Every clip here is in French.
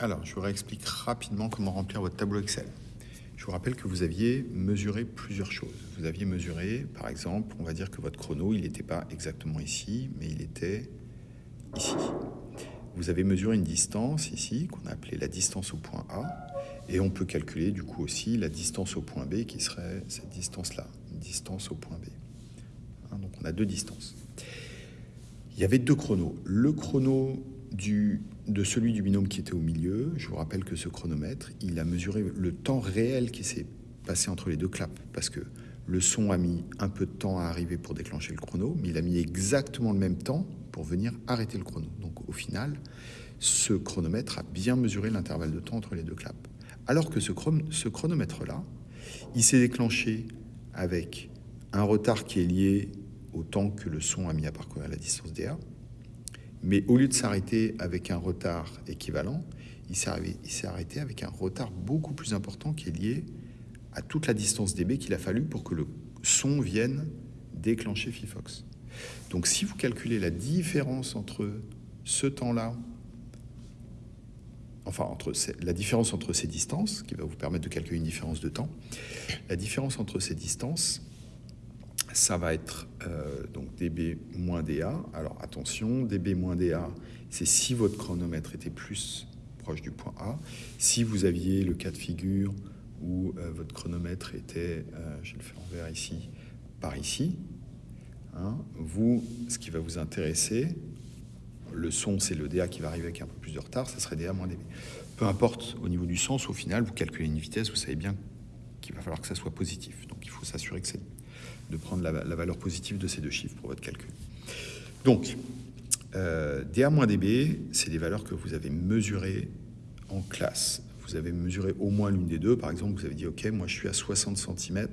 Alors, je vous réexplique rapidement comment remplir votre tableau Excel. Je vous rappelle que vous aviez mesuré plusieurs choses. Vous aviez mesuré, par exemple, on va dire que votre chrono, il n'était pas exactement ici, mais il était ici. Vous avez mesuré une distance ici, qu'on a appelée la distance au point A, et on peut calculer du coup aussi la distance au point B, qui serait cette distance-là, distance au point B. Hein, donc on a deux distances. Il y avait deux chronos. Le chrono de celui du binôme qui était au milieu, je vous rappelle que ce chronomètre, il a mesuré le temps réel qui s'est passé entre les deux claps, parce que le son a mis un peu de temps à arriver pour déclencher le chrono, mais il a mis exactement le même temps pour venir arrêter le chrono. Donc au final, ce chronomètre a bien mesuré l'intervalle de temps entre les deux claps. Alors que ce, chronomètre-là, il s'est déclenché avec un retard qui est lié autant que le son a mis à parcourir la distance dA. Mais au lieu de s'arrêter avec un retard équivalent, il s'est arrêté avec un retard beaucoup plus important qui est lié à toute la distance dB qu'il a fallu pour que le son vienne déclencher Fifox. Donc si vous calculez la différence entre ce temps-là, enfin entre la différence entre ces distances, qui va vous permettre de calculer une différence de temps, la différence entre ces distances, ça va être euh, donc dB moins DA. Alors attention, dB moins DA, c'est si votre chronomètre était plus proche du point A. Si vous aviez le cas de figure où euh, votre chronomètre était, euh, je le faire en vert ici, par ici, hein, vous, ce qui va vous intéresser, le son, c'est le DA qui va arriver avec un peu plus de retard, ça serait DA moins dB. Peu importe au niveau du sens, au final, vous calculez une vitesse, vous savez bien qu'il va falloir que ça soit positif. Donc il faut s'assurer que c'est de prendre la, valeur positive de ces deux chiffres pour votre calcul. Donc, euh, DA moins DB, c'est des valeurs que vous avez mesurées en classe. Vous avez mesuré au moins l'une des deux. Par exemple, vous avez dit, OK, moi je suis à 60 cm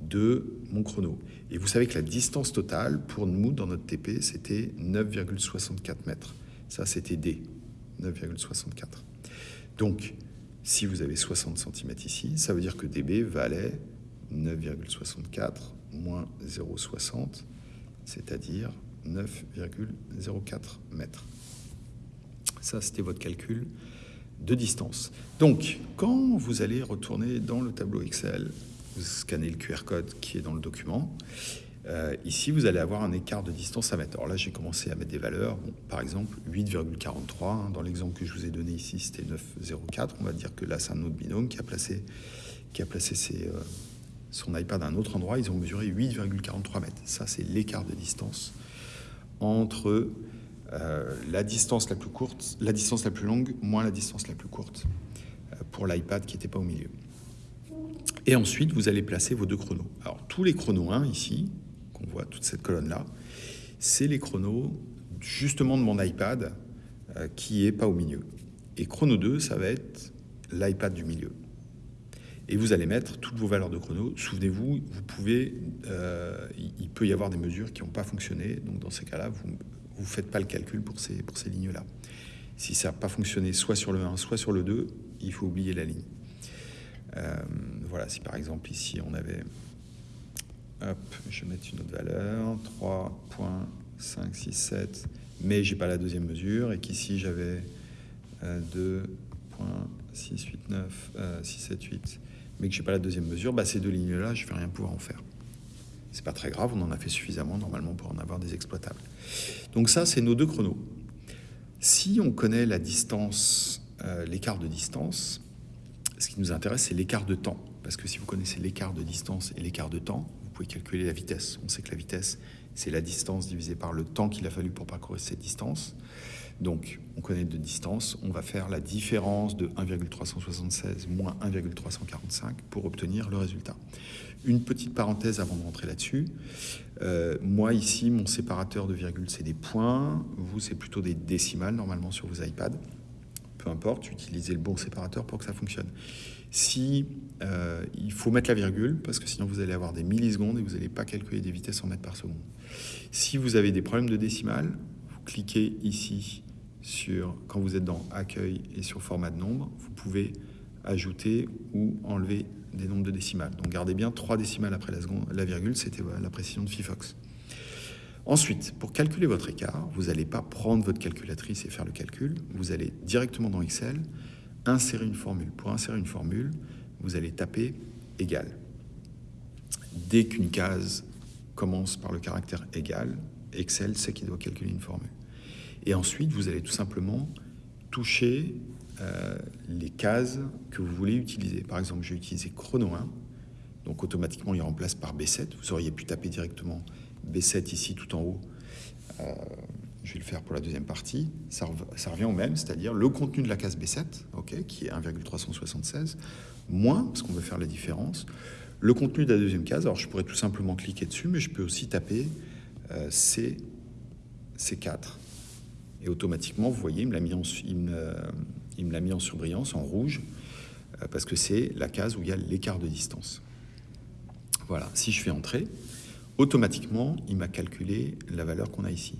de mon chrono. Et vous savez que la distance totale pour nous, dans notre TP, c'était 9,64 mètres. Ça, c'était D, 9,64. Donc, si vous avez 60 cm ici, ça veut dire que DB valait 9,64 moins 0,60, c'est-à-dire 9,04 mètres. Ça, c'était votre calcul de distance. Donc, quand vous allez retourner dans le tableau Excel, vous scannez le QR code qui est dans le document. Euh, ici, vous allez avoir un écart de distance à mettre. Alors là, j'ai commencé à mettre des valeurs. par exemple, 8,43. Hein, dans l'exemple que je vous ai donné ici, c'était 9,04. On va dire que là, c'est un autre binôme qui a placé, qui a placé ses, euh, son iPad à un autre endroit, ils ont mesuré 8,43 mètres. Ça, c'est l'écart de distance entre euh, la distance la plus courte, la distance la plus longue, moins la distance la plus courte euh, pour l'iPad qui n'était pas au milieu. Et ensuite, vous allez placer vos deux chronos. Alors, tous les chronos 1 ici, qu'on voit toute cette colonne-là, c'est les chronos justement de mon iPad euh, qui est pas au milieu. Et chrono 2, ça va être l'iPad du milieu et vous allez mettre toutes vos valeurs de chrono. Souvenez-vous, vous pouvez, euh, il peut y avoir des mesures qui n'ont pas fonctionné, donc dans ces cas-là, vous ne faites pas le calcul pour ces, lignes-là. Si ça n'a pas fonctionné soit sur le 1, soit sur le 2, il faut oublier la ligne. Euh, voilà, si par exemple ici on avait, hop, je vais mettre une autre valeur, 3.567, mais j'ai pas la deuxième mesure, et qu'ici j'avais euh, 2.689, euh, 678, mais que je n'ai pas la deuxième mesure, bah, ces deux lignes-là, je vais rien pouvoir en faire. C'est pas très grave, on en a fait suffisamment normalement pour en avoir des exploitables. Donc ça, c'est nos deux chronos. Si on connaît la distance, euh, l'écart de distance, ce qui nous intéresse, c'est l'écart de temps. Parce que si vous connaissez l'écart de distance et l'écart de temps, vous pouvez calculer la vitesse. On sait que la vitesse, c'est la distance divisée par le temps qu'il a fallu pour parcourir cette distance. Donc, on connaît de distance, on va faire la différence de 1,376 moins 1,345 pour obtenir le résultat. Une petite parenthèse avant de rentrer là-dessus. Euh, moi, ici, mon séparateur de virgule, c'est des points. Vous, c'est plutôt des décimales, normalement, sur vos iPads. Importe, utilisez le bon séparateur pour que ça fonctionne. Si euh, il faut mettre la virgule, parce que sinon vous allez avoir des millisecondes et vous n'allez pas calculer des vitesses en mètres par seconde. Si vous avez des problèmes de décimales, vous cliquez ici sur, quand vous êtes dans accueil et sur format de nombre, vous pouvez ajouter ou enlever des nombres de décimales. Donc gardez bien trois décimales après la, seconde, la virgule, c'était la précision de Fifox. Ensuite, pour calculer votre écart, vous n'allez pas prendre votre calculatrice et faire le calcul. Vous allez directement dans Excel insérer une formule. Pour insérer une formule, vous allez taper égal. Dès qu'une case commence par le caractère égal, Excel sait qu'il doit calculer une formule. Et ensuite, vous allez tout simplement toucher euh, les cases que vous voulez utiliser. Par exemple, je vais utiliser chrono 1, donc automatiquement il remplace par B7. Vous auriez pu taper directement B7 ici tout en haut. Euh, je vais le faire pour la deuxième partie. Ça, revient au même, c'est-à-dire le contenu de la case B7, ok, qui est 1,376, moins, parce qu'on veut faire la différence, le contenu de la deuxième case. Alors je pourrais tout simplement cliquer dessus, mais je peux aussi taper euh, C, C4. Et automatiquement, vous voyez, il me l'a mis, en, mis en surbrillance, en rouge, euh, parce que c'est la case où il y a l'écart de distance. Voilà, si je fais entrer, automatiquement, il m'a calculé la valeur qu'on a ici.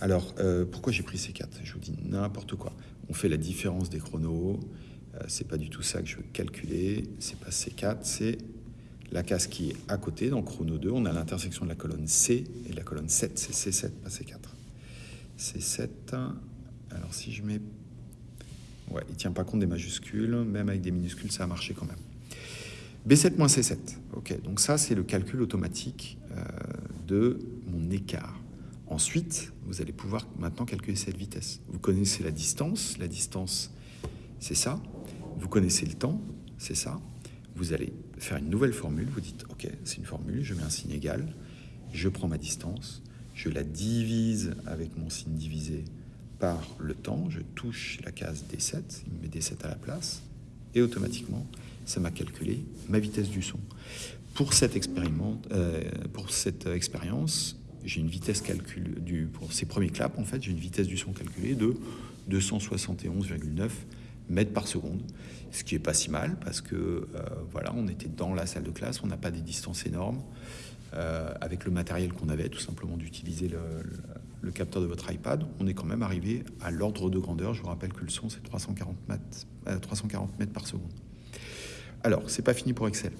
Alors, euh, pourquoi j'ai pris C4 Je vous dis n'importe quoi. On fait la différence des chronos. Euh, c'est pas du tout ça que je veux calculer. C'est pas C4, c'est la case qui est à côté, dans chrono 2. On a l'intersection de la colonne C et de la colonne 7. C'est C7, pas C4. C7. Alors, si je mets... Ouais, il tient pas compte des majuscules. Même avec des minuscules, ça a marché quand même. B7 moins C7. Ok, donc ça, c'est le calcul automatique de mon écart. Ensuite, vous allez pouvoir maintenant calculer cette vitesse. Vous connaissez la distance. La distance, c'est ça. Vous connaissez le temps, c'est ça. Vous allez faire une nouvelle formule. Vous dites, OK, c'est une formule, je mets un signe égal. Je prends ma distance. Je la divise avec mon signe divisé par le temps. Je touche la case D7. Il me met D7 à la place. Et automatiquement, ça m'a calculé ma vitesse du son. Pour cette, euh, expérience, j'ai une vitesse calcul du, pour ces premiers claps, en fait, j'ai une vitesse du son calculée de 271,9 mètres par seconde, ce qui est pas si mal parce que euh, voilà, on était dans la salle de classe, on n'a pas des distances énormes. Euh, avec le matériel qu'on avait, tout simplement d'utiliser le, capteur de votre iPad, on est quand même arrivé à l'ordre de grandeur. Je vous rappelle que le son, c'est 340 mètres, 340 mètres par seconde. Alors, c'est pas fini pour Excel.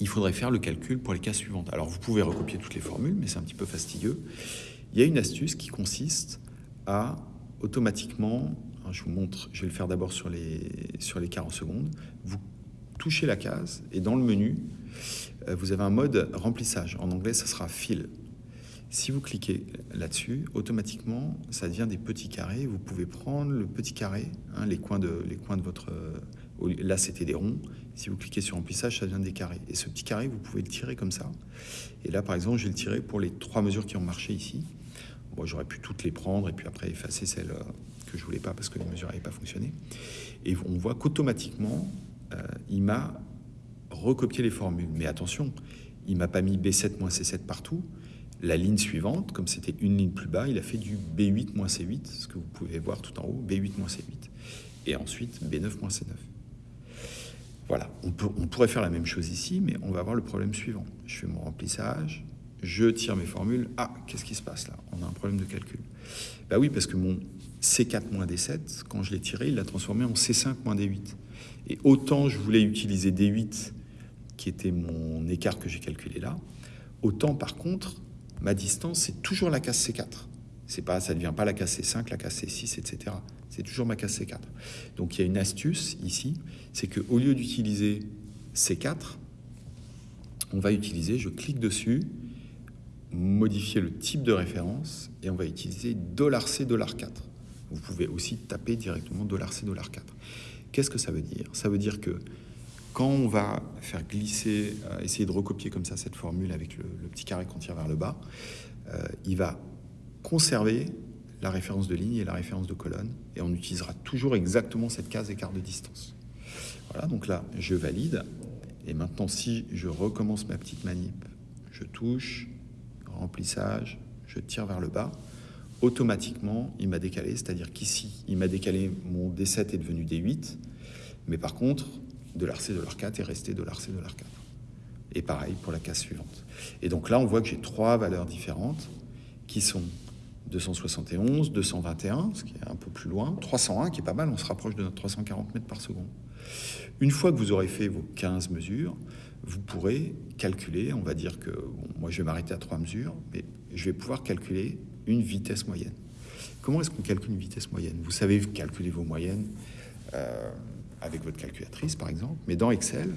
Il faudrait faire le calcul pour les cas suivantes. Alors, vous pouvez recopier toutes les formules, mais c'est un petit peu fastidieux. Il y a une astuce qui consiste à automatiquement, hein, je vous montre, je vais le faire d'abord sur les, sur les 40 secondes, vous touchez la case et dans le menu, euh, vous avez un mode remplissage. En anglais, ça sera fill. Si vous cliquez là-dessus, automatiquement, ça devient des petits carrés. Vous pouvez prendre le petit carré, hein, les, coins de, les coins de votre Là, c'était des ronds. Si vous cliquez sur remplissage, ça devient des carrés. Et ce petit carré, vous pouvez le tirer comme ça. Et là, par exemple, je vais le tirer pour les trois mesures qui ont marché ici. Bon, j'aurais pu toutes les prendre et puis après effacer celles euh, que je voulais pas parce que les mesures n'avaient pas fonctionné. Et on voit qu'automatiquement, euh, il m'a recopié les formules. Mais attention, il m'a pas mis B7 moins C7 partout. La ligne suivante, comme c'était une ligne plus bas, il a fait du B8 moins C8, ce que vous pouvez voir tout en haut, B8 moins C8. Et ensuite B9 moins C9. Voilà, on, pourrait faire la même chose ici, mais on va avoir le problème suivant. Je fais mon remplissage, je tire mes formules. Ah, qu'est-ce qui se passe là? On a un problème de calcul. Bah oui, parce que mon C4 moins D7, quand je l'ai tiré, il l'a transformé en C5 moins D8. Et autant je voulais utiliser D8, qui était mon écart que j'ai calculé là, autant par contre, ma distance, c'est toujours la case C4. C'est pas, ça ne devient pas la case C5, la case C6, etc. C'est toujours ma case C4. Donc il y a une astuce ici, c'est qu'au lieu d'utiliser C4, on va utiliser, je clique dessus, modifier le type de référence, et on va utiliser $C, $4. Vous pouvez aussi taper directement $C, $4. Qu'est-ce que ça veut dire? Ça veut dire que quand on va faire glisser, euh, essayer de recopier comme ça cette formule avec le, petit carré qu'on tire vers le bas, euh, il va conserver la référence de ligne et la référence de colonne, et on utilisera toujours exactement cette case écart de distance. Voilà, donc là, je valide, et maintenant, si je recommence ma petite manip, je touche, remplissage, je tire vers le bas, automatiquement, il m'a décalé, c'est-à-dire qu'ici, il m'a décalé, mon D7 est devenu D8, mais par contre, de l'RC de l'R4 est resté de l'RC de l'R4. Et pareil pour la case suivante. Et donc là, on voit que j'ai trois valeurs différentes qui sont 271, 221, ce qui est un peu plus loin, 301 qui est pas mal, on se rapproche de notre 340 mètres par seconde. Une fois que vous aurez fait vos 15 mesures, vous pourrez calculer, on va dire que, moi je vais m'arrêter à trois mesures, mais je vais pouvoir calculer une vitesse moyenne. Comment est-ce qu'on calcule une vitesse moyenne? Vous savez calculer vos moyennes euh, avec votre calculatrice par exemple, mais dans Excel,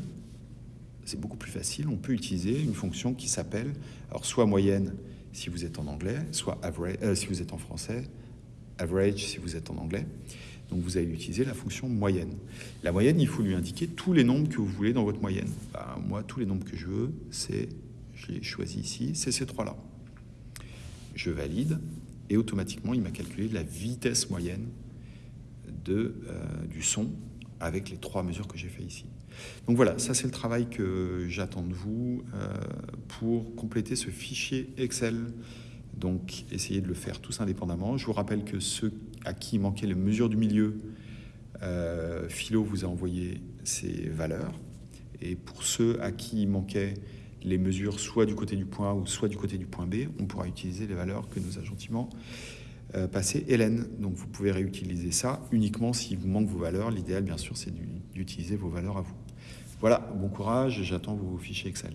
c'est beaucoup plus facile. On peut utiliser une fonction qui s'appelle, alors soit moyenne si vous êtes en anglais, soit average euh, si vous êtes en français, average si vous êtes en anglais. Donc vous allez utiliser la fonction moyenne. La moyenne, il faut lui indiquer tous les nombres que vous voulez dans votre moyenne. Ben, moi, tous les nombres que je veux, c'est, je l'ai choisi ici, c'est ces trois-là. Je valide et automatiquement, il m'a calculé la vitesse moyenne de, euh, du son avec les trois mesures que j'ai fait ici. Donc voilà, ça c'est le travail que j'attends de vous euh, pour compléter ce fichier Excel. Donc essayez de le faire tous indépendamment. Je vous rappelle que ceux à qui manquaient les mesures du milieu, euh, Philo vous a envoyé ces valeurs. Et pour ceux à qui manquaient les mesures soit du côté du point A ou soit du côté du point B, on pourra utiliser les valeurs que nous a gentiment euh, passé Hélène. Donc vous pouvez réutiliser ça uniquement s'il vous manque vos valeurs. L'idéal, bien sûr, c'est d'utiliser vos valeurs à vous. Voilà, bon courage, j'attends vos fichiers Excel.